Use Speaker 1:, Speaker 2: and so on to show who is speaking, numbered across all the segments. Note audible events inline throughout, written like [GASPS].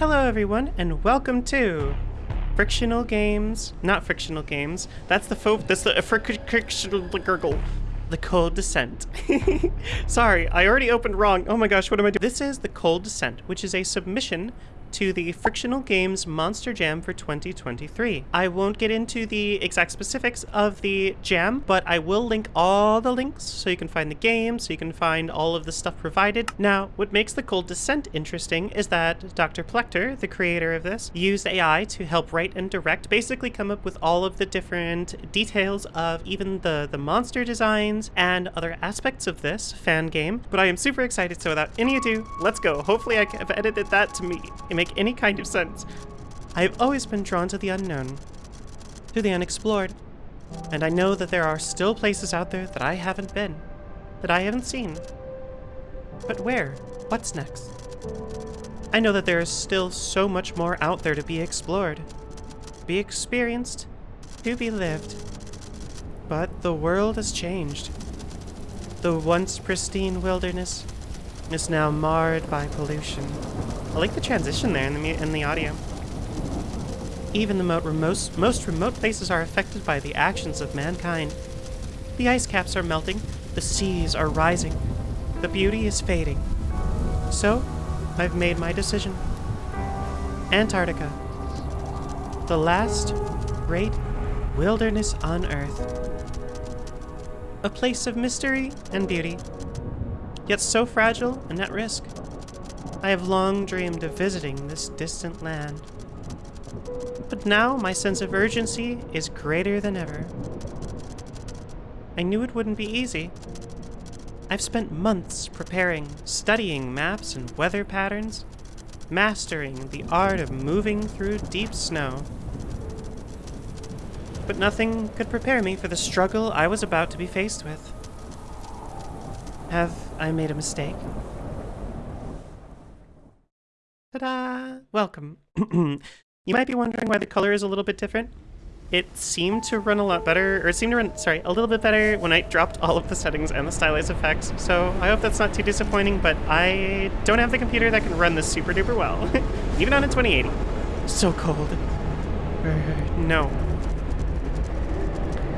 Speaker 1: Hello everyone and welcome to Frictional Games, not Frictional Games. That's the fo that's the frictional gurgle. The Cold Descent. [LAUGHS] Sorry, I already opened wrong. Oh my gosh, what am I doing? This is The Cold Descent, which is a submission to the Frictional Games Monster Jam for 2023. I won't get into the exact specifics of the jam, but I will link all the links so you can find the game, so you can find all of the stuff provided. Now, what makes the Cold Descent interesting is that Dr. Plechter, the creator of this, used AI to help write and direct, basically come up with all of the different details of even the, the monster designs and other aspects of this fan game. But I am super excited, so without any ado, let's go. Hopefully I have edited that to me make any kind of sense. I have always been drawn to the unknown, to the unexplored, and I know that there are still places out there that I haven't been, that I haven't seen. But where? What's next? I know that there is still so much more out there to be explored, be experienced, to be lived. But the world has changed. The once pristine wilderness is now marred by pollution. I like the transition there in the, in the audio. Even the most, most remote places are affected by the actions of mankind. The ice caps are melting, the seas are rising, the beauty is fading. So, I've made my decision. Antarctica. The last great wilderness on Earth. A place of mystery and beauty yet so fragile and at risk. I have long dreamed of visiting this distant land. But now my sense of urgency is greater than ever. I knew it wouldn't be easy. I've spent months preparing, studying maps and weather patterns, mastering the art of moving through deep snow. But nothing could prepare me for the struggle I was about to be faced with. Have I made a mistake? Ta-da! Welcome. [CLEARS THROAT] you might be wondering why the color is a little bit different. It seemed to run a lot better, or it seemed to run, sorry, a little bit better when I dropped all of the settings and the stylized effects, so I hope that's not too disappointing, but I don't have the computer that can run this super duper well, [LAUGHS] even on a 2080. So cold. Er, no.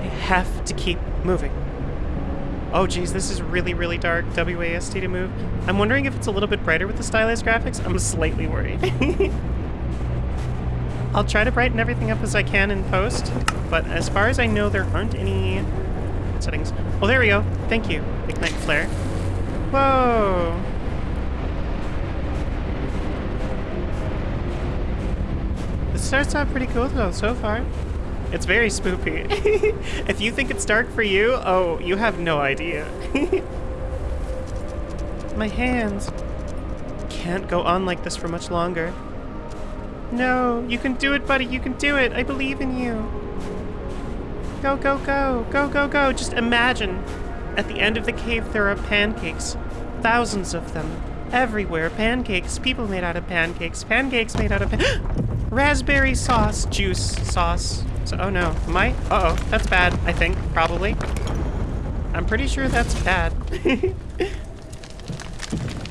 Speaker 1: I have to keep moving. Oh geez, this is really, really dark. WASD to move. I'm wondering if it's a little bit brighter with the stylized graphics. I'm slightly worried. [LAUGHS] I'll try to brighten everything up as I can in post, but as far as I know, there aren't any settings. Oh, there we go. Thank you. Ignite flare. Whoa. This starts out pretty cool though, so far. It's very spoopy. [LAUGHS] if you think it's dark for you, oh, you have no idea. [LAUGHS] My hands can't go on like this for much longer. No, you can do it, buddy. You can do it. I believe in you. Go, go, go. Go, go, go. Just imagine. At the end of the cave, there are pancakes. Thousands of them. Everywhere. Pancakes. People made out of pancakes. Pancakes made out of pan [GASPS] Raspberry sauce. Juice sauce. So, oh no, am I? Uh-oh, that's bad, I think, probably. I'm pretty sure that's bad. [LAUGHS]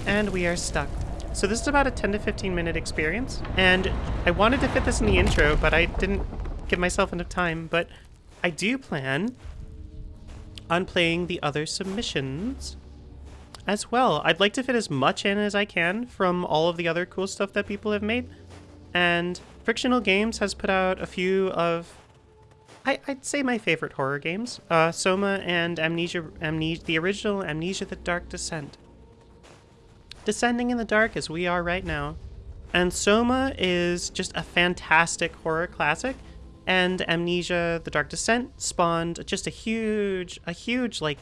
Speaker 1: and we are stuck. So this is about a 10 to 15 minute experience, and I wanted to fit this in the intro, but I didn't give myself enough time, but I do plan on playing the other submissions as well. I'd like to fit as much in as I can from all of the other cool stuff that people have made, and Frictional Games has put out a few of, I, would say my favorite horror games, uh, Soma and Amnesia, Amnesia, the original Amnesia the Dark Descent. Descending in the dark as we are right now. And Soma is just a fantastic horror classic, and Amnesia the Dark Descent spawned just a huge, a huge, like,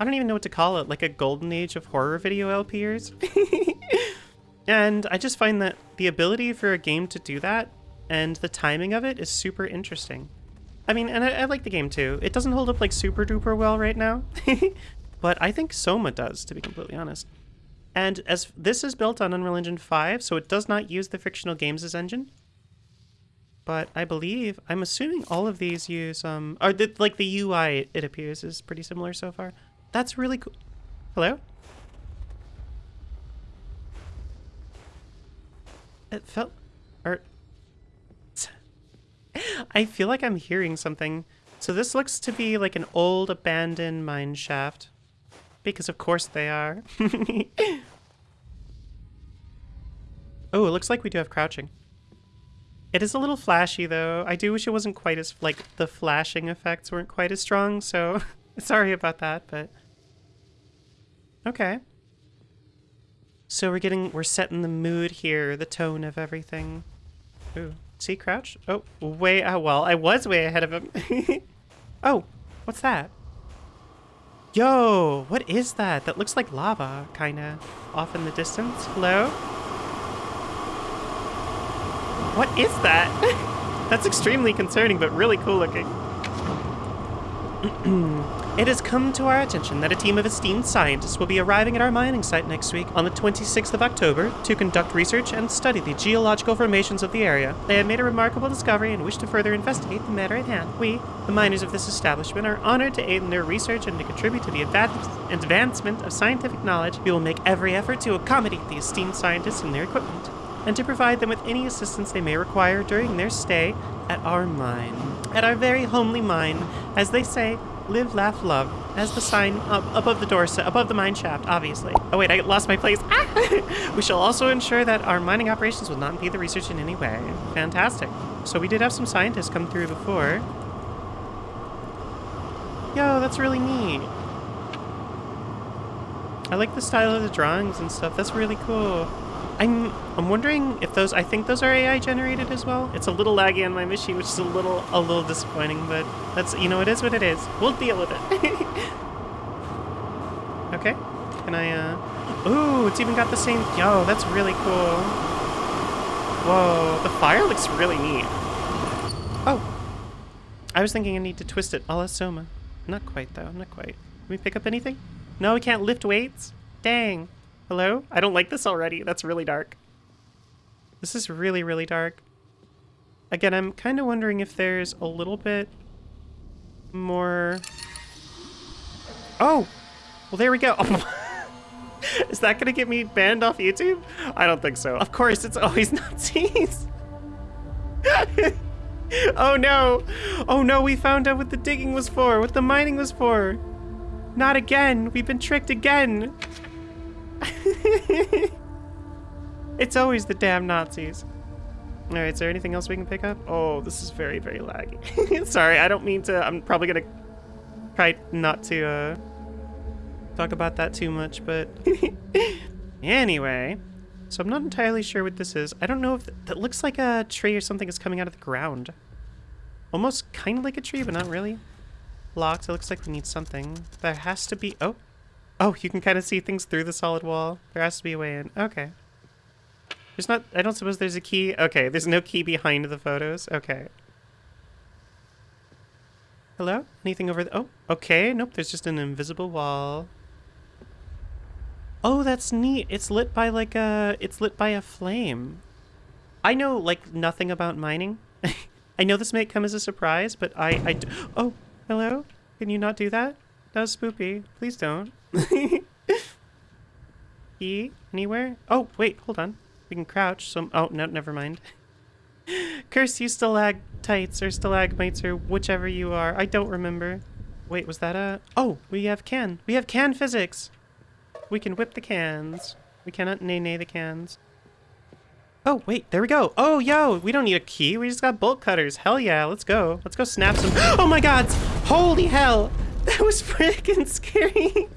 Speaker 1: I don't even know what to call it, like a golden age of horror video LPers. [LAUGHS] And I just find that the ability for a game to do that and the timing of it is super interesting. I mean, and I, I like the game too. It doesn't hold up like super duper well right now, [LAUGHS] but I think Soma does, to be completely honest. And as this is built on Unreal Engine 5, so it does not use the Frictional Games' engine. But I believe, I'm assuming all of these use, um, or the, like the UI, it appears, is pretty similar so far. That's really cool. Hello? It felt... Or... I feel like I'm hearing something. So this looks to be like an old abandoned mine shaft. Because of course they are. [LAUGHS] oh, it looks like we do have crouching. It is a little flashy though. I do wish it wasn't quite as, like, the flashing effects weren't quite as strong, so [LAUGHS] sorry about that, but... Okay. So we're getting, we're setting the mood here, the tone of everything. Ooh, see crouch? Oh, way, oh, well, I was way ahead of him. [LAUGHS] oh, what's that? Yo, what is that? That looks like lava, kinda, off in the distance. Hello? What is that? [LAUGHS] That's extremely concerning, but really cool looking. [CLEARS THROAT] It has come to our attention that a team of esteemed scientists will be arriving at our mining site next week on the 26th of October to conduct research and study the geological formations of the area. They have made a remarkable discovery and wish to further investigate the matter at hand. We, the miners of this establishment, are honored to aid in their research and to contribute to the advancement of scientific knowledge. We will make every effort to accommodate the esteemed scientists and their equipment, and to provide them with any assistance they may require during their stay at our mine. At our very homely mine, as they say, Live, laugh, love. As the sign up above the door, above the mine shaft, obviously. Oh wait, I lost my place. Ah! [LAUGHS] we shall also ensure that our mining operations will not impede the research in any way. Fantastic. So we did have some scientists come through before. Yo, that's really neat. I like the style of the drawings and stuff. That's really cool. I'm I'm wondering if those I think those are AI generated as well. It's a little laggy on my machine, which is a little a little disappointing, but that's you know it is what it is. We'll deal with it. [LAUGHS] okay. Can I uh Ooh, it's even got the same yo, that's really cool. Whoa, the fire looks really neat. Oh. I was thinking I need to twist it a la Soma. Not quite though, not quite. Can we pick up anything? No, we can't lift weights? Dang. Hello? I don't like this already. That's really dark. This is really, really dark. Again, I'm kind of wondering if there's a little bit more... Oh! Well, there we go. [LAUGHS] is that going to get me banned off YouTube? I don't think so. Of course, it's always [LAUGHS] Nazis. [LAUGHS] oh no! Oh no, we found out what the digging was for, what the mining was for. Not again. We've been tricked again. [LAUGHS] it's always the damn Nazis. All right, is there anything else we can pick up? Oh, this is very, very laggy. [LAUGHS] Sorry, I don't mean to. I'm probably gonna try not to uh, talk about that too much, but [LAUGHS] anyway. So I'm not entirely sure what this is. I don't know if th that looks like a tree or something is coming out of the ground. Almost kind of like a tree, but not really. Locked. It looks like we need something. There has to be. Oh, Oh, you can kind of see things through the solid wall. There has to be a way in. Okay. There's not... I don't suppose there's a key. Okay, there's no key behind the photos. Okay. Hello? Anything over there? Oh, okay. Nope, there's just an invisible wall. Oh, that's neat. It's lit by like a... It's lit by a flame. I know, like, nothing about mining. [LAUGHS] I know this may come as a surprise, but I... I oh, hello? Can you not do that? That was spoopy. Please don't. Key? [LAUGHS] Anywhere? Oh, wait, hold on. We can crouch. So, oh, no, never mind. [LAUGHS] Curse you stalactites or stalagmites or whichever you are. I don't remember. Wait, was that a... Oh, we have can. We have can physics. We can whip the cans. We cannot nay-nay the cans. Oh, wait, there we go. Oh, yo, we don't need a key. We just got bolt cutters. Hell yeah, let's go. Let's go snap some... [GASPS] Oh my god! Holy hell! [LAUGHS] That was freaking scary.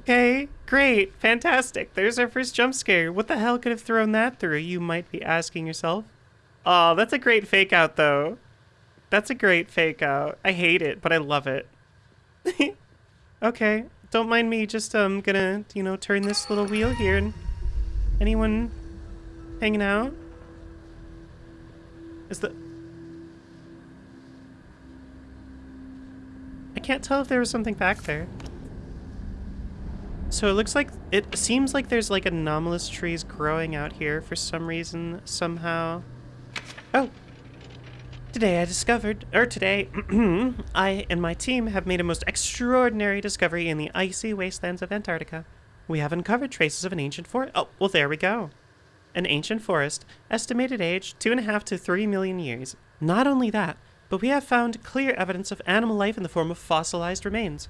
Speaker 1: Okay, great, fantastic. There's our first jump scare. What the hell could have thrown that through, you might be asking yourself. Oh, that's a great fake out, though. That's a great fake out. I hate it, but I love it. [LAUGHS] okay, don't mind me. Just um, gonna, you know, turn this little wheel here and anyone hanging out? Is the can't tell if there was something back there. So it looks like, it seems like there's like anomalous trees growing out here for some reason, somehow. Oh! Today I discovered, or today, [CLEARS THROAT] I and my team have made a most extraordinary discovery in the icy wastelands of Antarctica. We have uncovered traces of an ancient forest. Oh, well, there we go. An ancient forest, estimated age two and a half to three million years. Not only that, but we have found clear evidence of animal life in the form of fossilized remains.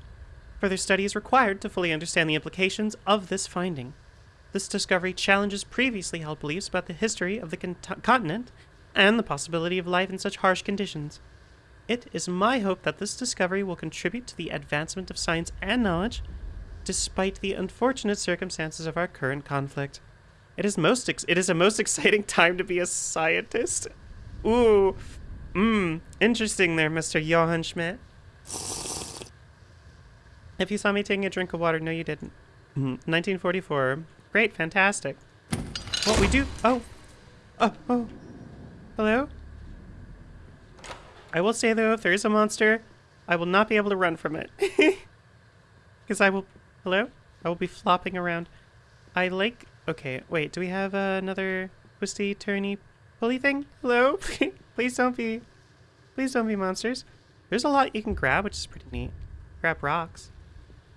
Speaker 1: Further study is required to fully understand the implications of this finding. This discovery challenges previously held beliefs about the history of the con- continent and the possibility of life in such harsh conditions. It is my hope that this discovery will contribute to the advancement of science and knowledge, despite the unfortunate circumstances of our current conflict. It is most it is a most [LAUGHS] exciting time to be a scientist. Ooh, mmm, interesting there, Mr. Johann Schmidt. If you saw me taking a drink of water, no, you didn't. 1944. Great, fantastic. What we do? Oh, oh, oh. Hello. I will say though, if there is a monster, I will not be able to run from it. [LAUGHS] Because I will. Hello? I will be flopping around. I like. Okay, wait, do we have uh, another twisty, turny, pulley thing? Hello? [LAUGHS] Please don't be. Please don't be monsters. There's a lot you can grab, which is pretty neat. Grab rocks.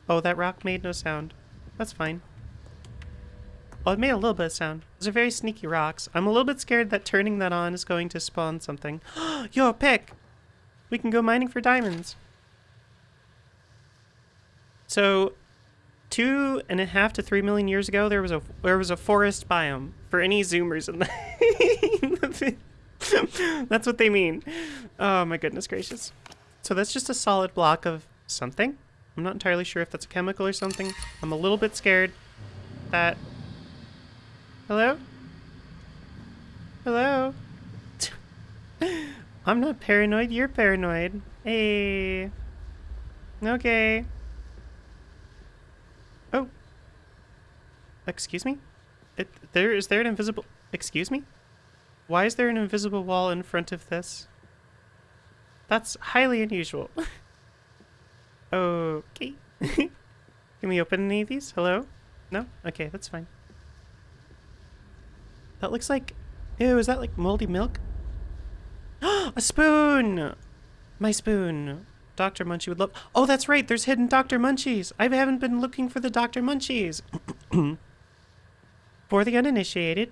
Speaker 1: Oh, that rock made no sound. That's fine. Oh, it made a little bit of sound. Those are very sneaky rocks. I'm a little bit scared that turning that on is going to spawn something. [GASPS] Yo, pick! We can go mining for diamonds. So, two and a half to three million years ago, there was a there was a forest biome. For any zoomers in the, [LAUGHS] [LAUGHS] that's what they mean. Oh my goodness gracious! So that's just a solid block of something. I'm not entirely sure if that's a chemical or something. I'm a little bit scared that. Hello. Hello. [LAUGHS] I'm not paranoid, you're paranoid. Hey. Okay. Oh. Excuse me? It, there is there an invisible Excuse me? Why is there an invisible wall in front of this? That's highly unusual. [LAUGHS] okay. [LAUGHS] Can we open any of these? Hello? No? Okay, that's fine. That looks like... Ew, is that like moldy milk? [GASPS] a spoon! My spoon. Dr. Munchie would love... Oh, that's right. There's hidden Dr. Munchies. I haven't been looking for the Dr. Munchies. [COUGHS] for the uninitiated,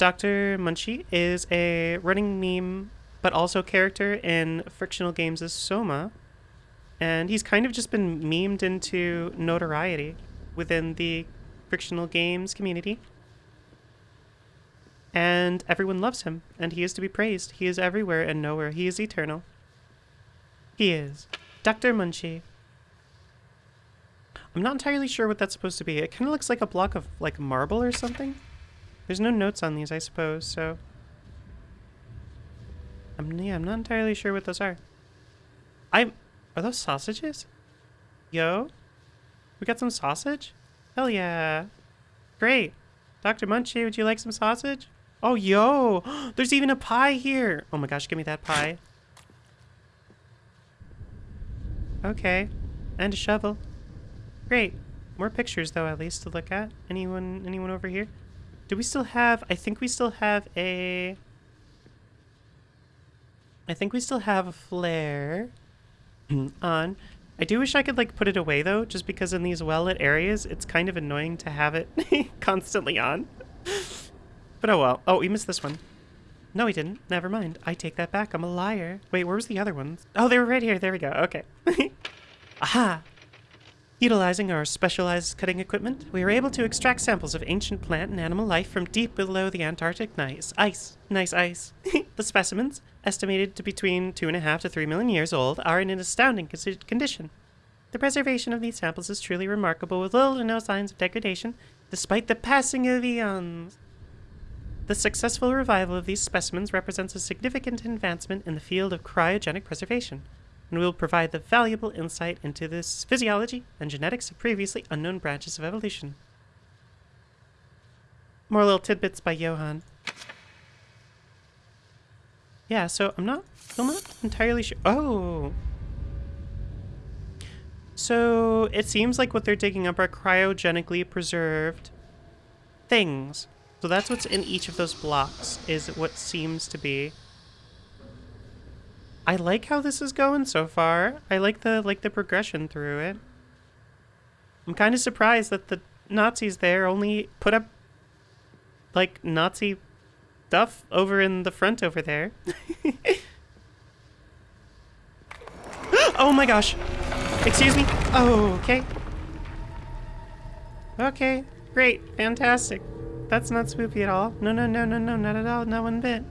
Speaker 1: Dr. Munchie is a running meme, but also character in Frictional Games' Soma. And he's kind of just been memed into notoriety within the Frictional Games community and everyone loves him, and he is to be praised. He is everywhere and nowhere. He is eternal. He is. Dr. Munchie. I'm not entirely sure what that's supposed to be. It kind of looks like a block of, like, marble or something. There's no notes on these, I suppose, so... I'm, yeah, I'm not entirely sure what those are. I'm... Are those sausages? Yo? We got some sausage? Hell yeah. Great. Dr. Munchie, would you like some sausage? Oh, yo! [GASPS] There's even a pie here! Oh my gosh, give me that pie. Okay. And a shovel. Great. More pictures, though, at least, to look at. Anyone anyone over here? Do we still have... I think we still have a... I think we still have a flare [CLEARS THROAT] on. I do wish I could, like, put it away, though, just because in these well-lit areas, it's kind of annoying to have it [LAUGHS] constantly on. But oh well. Oh, we missed this one. No, he didn't. Never mind. I take that back. I'm a liar. Wait, where was the other ones? Oh, they were right here. There we go. Okay. [LAUGHS] Aha! Utilizing our specialized cutting equipment, we were able to extract samples of ancient plant and animal life from deep below the Antarctic nice ice. Nice ice. [LAUGHS] the specimens, estimated to be between two and a half to three million years old, are in an astounding condition. The preservation of these samples is truly remarkable, with little to no signs of degradation, despite the passing of eons. The successful revival of these specimens represents a significant advancement in the field of cryogenic preservation, and we will provide the valuable insight into this physiology and genetics of previously unknown branches of evolution. More little tidbits by Johann. Yeah, so I'm not, still not entirely sure. Oh! So it seems like what they're digging up are cryogenically preserved things. So that's what's in each of those blocks, is what seems to be. I like how this is going so far. I like the like the progression through it. I'm kind of surprised that the Nazis there, only put up like Nazi stuff over in the front over there. [LAUGHS] oh my gosh. Excuse me. Oh, okay. Okay, great, fantastic. That's not spoopy at all. No, no, no, no, no, not at all, not one bit.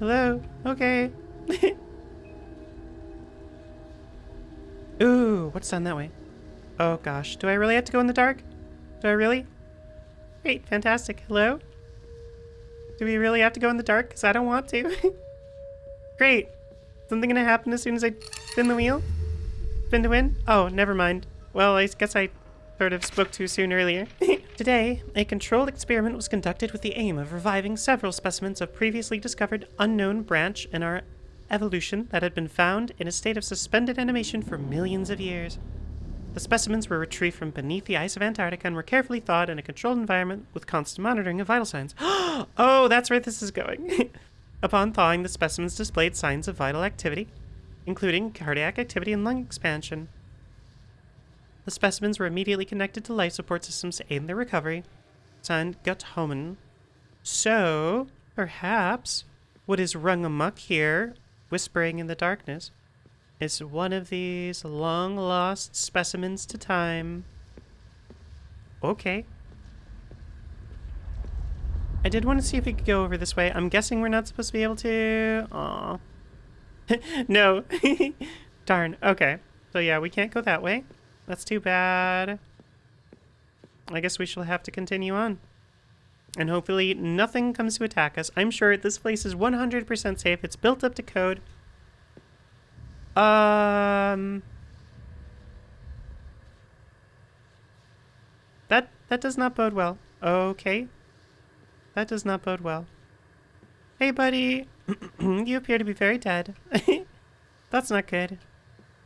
Speaker 1: Hello? Okay. [LAUGHS] Ooh, what's down that way? Oh gosh, do I really have to go in the dark? Do I really? Great, fantastic. Hello? Do we really have to go in the dark? Because I don't want to. [LAUGHS] Great. Something gonna happen as soon as I spin the wheel? Spin to win? Oh, never mind. Well, I guess I sort of spoke too soon earlier. [LAUGHS] Today, a controlled experiment was conducted with the aim of reviving several specimens of previously discovered unknown branch in our evolution that had been found in a state of suspended animation for millions of years. The specimens were retrieved from beneath the ice of Antarctica and were carefully thawed in a controlled environment with constant monitoring of vital signs. [GASPS] oh, that's where this is going. [LAUGHS] Upon thawing, the specimens displayed signs of vital activity, including cardiac activity and lung expansion. The specimens were immediately connected to life support systems to aid in their recovery. Signed, Gut Homan. So, perhaps, what is rung amuck here, whispering in the darkness, is one of these long lost specimens to time. Okay. I did want to see if we could go over this way. I'm guessing we're not supposed to be able to. Aw. [LAUGHS] no. [LAUGHS] Darn. Okay. So yeah, we can't go that way. That's too bad. I guess we shall have to continue on. And hopefully nothing comes to attack us. I'm sure this place is 100% safe. It's built up to code. Um... That, that does not bode well. Okay. That does not bode well. Hey, buddy. [CLEARS THROAT] you appear to be very dead. [LAUGHS] That's not good.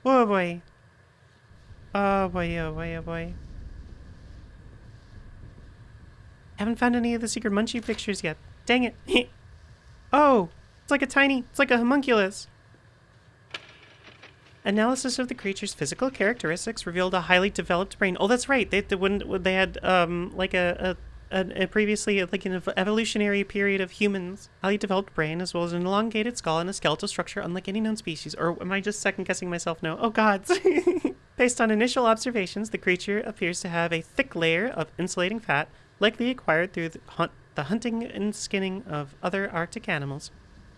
Speaker 1: Oh, boy. Oh, boy, oh, boy, oh, boy. Haven't found any of the secret munchie pictures yet. Dang it. [LAUGHS] oh, it's like a tiny, it's like a homunculus. Analysis of the creature's physical characteristics revealed a highly developed brain. Oh, that's right. They, they when they had um like a, a, a, a previously like an evolutionary period of humans, highly developed brain as well as an elongated skull and a skeletal structure unlike any known species. Or am I just second guessing myself? No. Oh gods. [LAUGHS] Based on initial observations, the creature appears to have a thick layer of insulating fat, likely acquired through the, hunt, the hunting and skinning of other Arctic animals.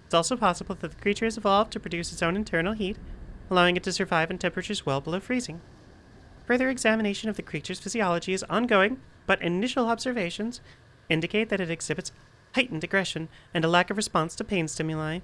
Speaker 1: It's also possible that the creature has evolved to produce its own internal heat, allowing it to survive in temperatures well below freezing. Further examination of the creature's physiology is ongoing, but initial observations indicate that it exhibits heightened aggression and a lack of response to pain stimuli.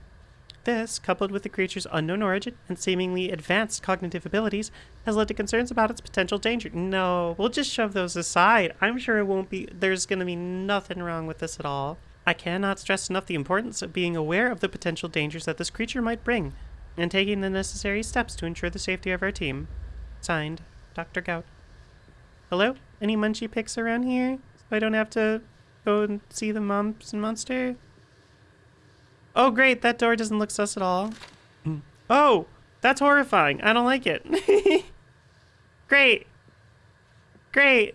Speaker 1: This, coupled with the creature's unknown origin and seemingly advanced cognitive abilities, has led to concerns about its potential danger. No, we'll just shove those aside. I'm sure it won't be, there's to be nothing wrong with this at all. I cannot stress enough the importance of being aware of the potential dangers that this creature might bring, and taking the necessary steps to ensure the safety of our team. Signed, Dr. Gout. Hello? Any munchie pics around here? So I don't have to go and see the mumps and monster? Oh, great. That door doesn't look sus at all. Oh, that's horrifying. I don't like it. [LAUGHS] great. Great.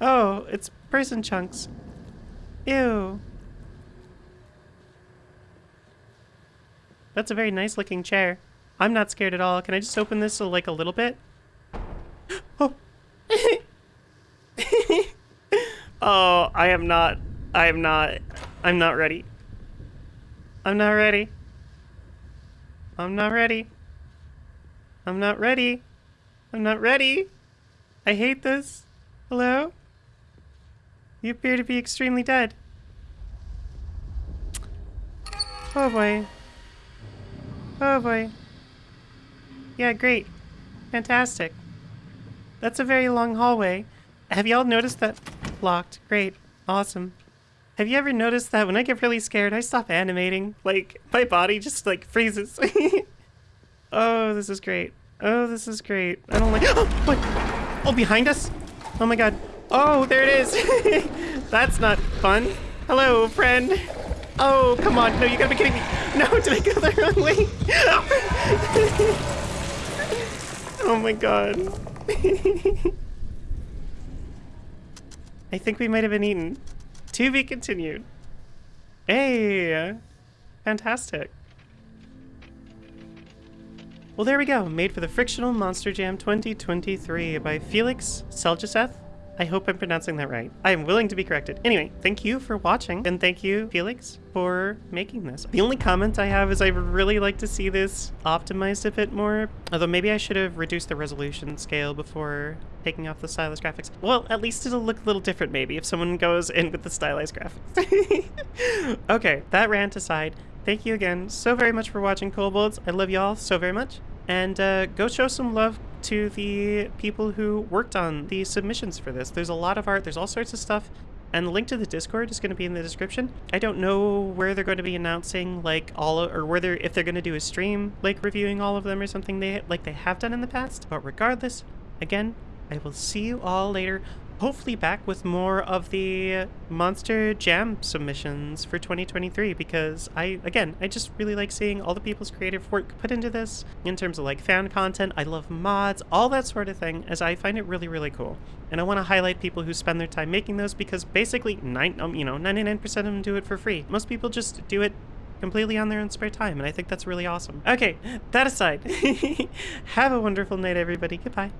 Speaker 1: Oh, it's person chunks. Ew. That's a very nice looking chair. I'm not scared at all. Can I just open this uh, like a little bit? [GASPS] Oh. [LAUGHS] oh, I am not. I am not. I'm not ready. I'm not ready. I'm not ready. I'm not ready. I'm not ready. I hate this. Hello? You appear to be extremely dead. Oh boy. Oh boy. Yeah, great. Fantastic. That's a very long hallway. Have y'all noticed that? Locked. Great. Awesome. Have you ever noticed that when I get really scared, I stop animating? Like, my body just, like, freezes. [LAUGHS] oh, this is great. Oh, this is great. I don't like- Oh, [GASPS] what? Oh, behind us? Oh my god. Oh, there it is. [LAUGHS] That's not fun. Hello, friend. Oh, come on. No, you gotta be kidding me. No, [LAUGHS] did I go the wrong way? oh my god. I think we might have been eaten. To be continued. Hey, fantastic. Well, there we go. Made for the Frictional Monster Jam 2023 by Felix Seljaseth. I hope I'm pronouncing that right. I am willing to be corrected. Anyway, thank you for watching, and thank you, Felix, for making this. The only comment I have is I really like to see this optimized a bit more, although maybe I should have reduced the resolution scale before taking off the stylized graphics. Well, at least it'll look a little different maybe if someone goes in with the stylized graphics. [LAUGHS] okay, that rant aside, thank you again so very much for watching Kobolds. I love y'all so very much. And uh, go show some love to the people who worked on the submissions for this. There's a lot of art, there's all sorts of stuff, and the link to the Discord is going to be in the description. I don't know where they're going to be announcing like all or whether if they're going to do a stream like reviewing all of them or something they like they have done in the past. But regardless, again, I will see you all later hopefully back with more of the Monster Jam submissions for 2023 because I, again, I just really like seeing all the people's creative work put into this in terms of like fan content. I love mods, all that sort of thing, as I find it really, really cool. And I want to highlight people who spend their time making those because basically, nine, um, you know, 99% of them do it for free. Most people just do it completely on their own spare time, and I think that's really awesome. Okay, that aside, [LAUGHS] have a wonderful night, everybody. Goodbye.